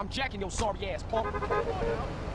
I'm jacking your sorry ass punk.